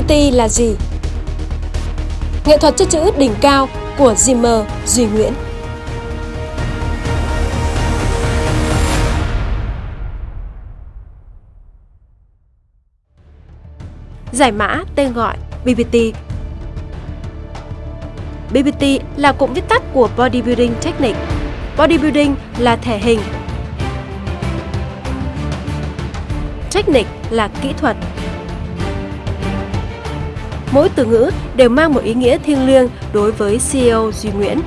Graffiti là gì? Nghệ thuật chất chữ đỉnh cao của Zimmer, Duy Nguyễn Giải mã tên gọi BBT BBT là cụm viết tắt của Bodybuilding Technique. Bodybuilding là thể hình. Technique là kỹ thuật. Mỗi từ ngữ đều mang một ý nghĩa thiêng liêng đối với CEO Duy Nguyễn.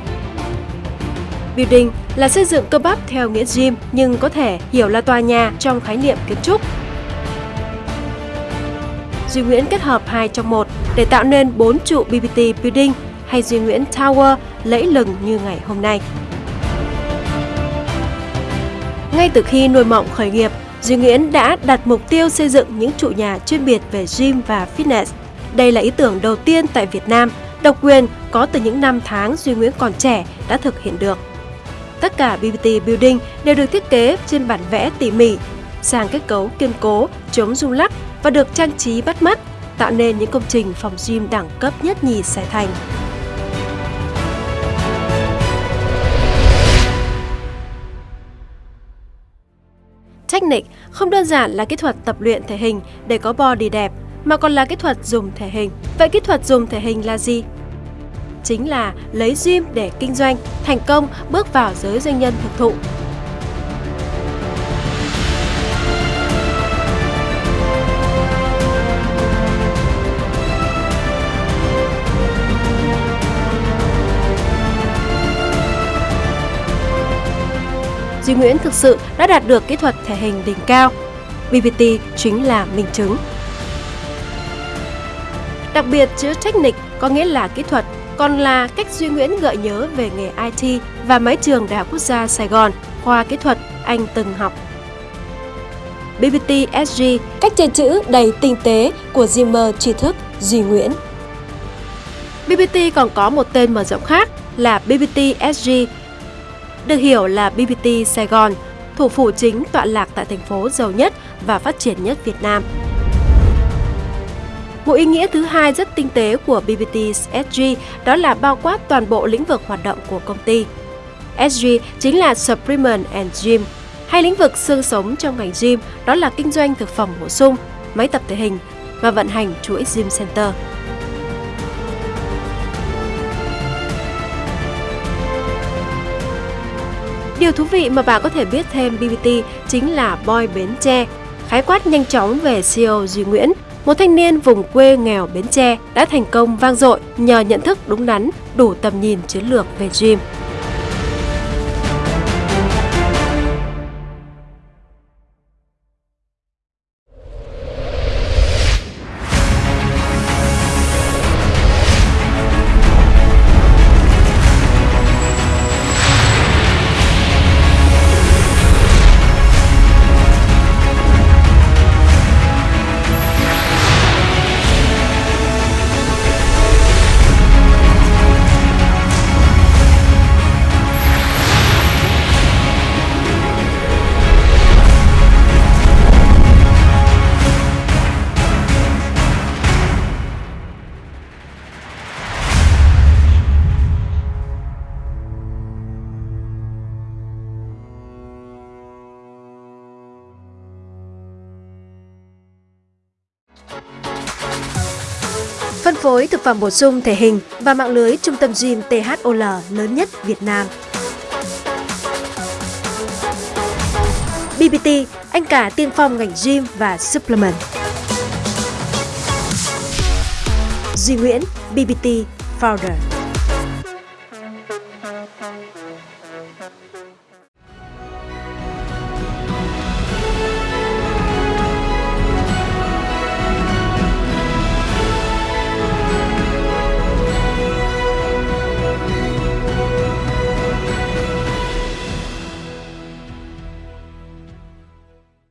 Building là xây dựng cơ bắp theo nghĩa gym nhưng có thể hiểu là tòa nhà trong khái niệm kiến trúc. Duy Nguyễn kết hợp hai trong một để tạo nên bốn trụ BBT Building hay Duy Nguyễn Tower lẫy lừng như ngày hôm nay. Ngay từ khi nuôi mộng khởi nghiệp, Duy Nguyễn đã đặt mục tiêu xây dựng những trụ nhà chuyên biệt về gym và fitness. Đây là ý tưởng đầu tiên tại Việt Nam, độc quyền có từ những năm tháng Duy Nguyễn còn trẻ đã thực hiện được. Tất cả BBT Building đều được thiết kế trên bản vẽ tỉ mỉ, sàng kết cấu kiên cố, chống rung lắc và được trang trí bắt mắt, tạo nên những công trình phòng gym đẳng cấp nhất nhì Sài Thành. Technique không đơn giản là kỹ thuật tập luyện thể hình để có body đẹp, mà còn là kỹ thuật dùng thể hình. Vậy kỹ thuật dùng thể hình là gì? Chính là lấy gym để kinh doanh, thành công bước vào giới doanh nhân thực thụ Duy Nguyễn thực sự đã đạt được kỹ thuật thể hình đỉnh cao. BBT chính là minh chứng. Đặc biệt, chữ technique có nghĩa là kỹ thuật, còn là cách Duy Nguyễn gợi nhớ về nghề IT và mái trường Đại học Quốc gia Sài Gòn, khoa kỹ thuật anh từng học. BBT SG, cách chơi chữ đầy tinh tế của Zimmer tri thức Duy Nguyễn. BBT còn có một tên mở rộng khác là BBT SG được hiểu là BBT Sài Gòn, thủ phủ chính tọa lạc tại thành phố giàu nhất và phát triển nhất Việt Nam. Một ý nghĩa thứ hai rất tinh tế của BBT SG đó là bao quát toàn bộ lĩnh vực hoạt động của công ty. SG chính là Supplement and Gym, hay lĩnh vực xương sống trong ngành gym đó là kinh doanh thực phẩm bổ sung, máy tập thể hình và vận hành chuỗi gym center. Điều thú vị mà bạn có thể biết thêm BBT chính là Boy Bến Tre, khái quát nhanh chóng về CEO Duy Nguyễn, một thanh niên vùng quê nghèo Bến Tre đã thành công vang dội nhờ nhận thức đúng đắn, đủ tầm nhìn chiến lược về gym. Phân phối thực phẩm bổ sung thể hình và mạng lưới trung tâm gym THOL lớn nhất Việt Nam. BBT, anh cả tiên phong ngành gym và supplement. Duy Nguyễn, BBT Founder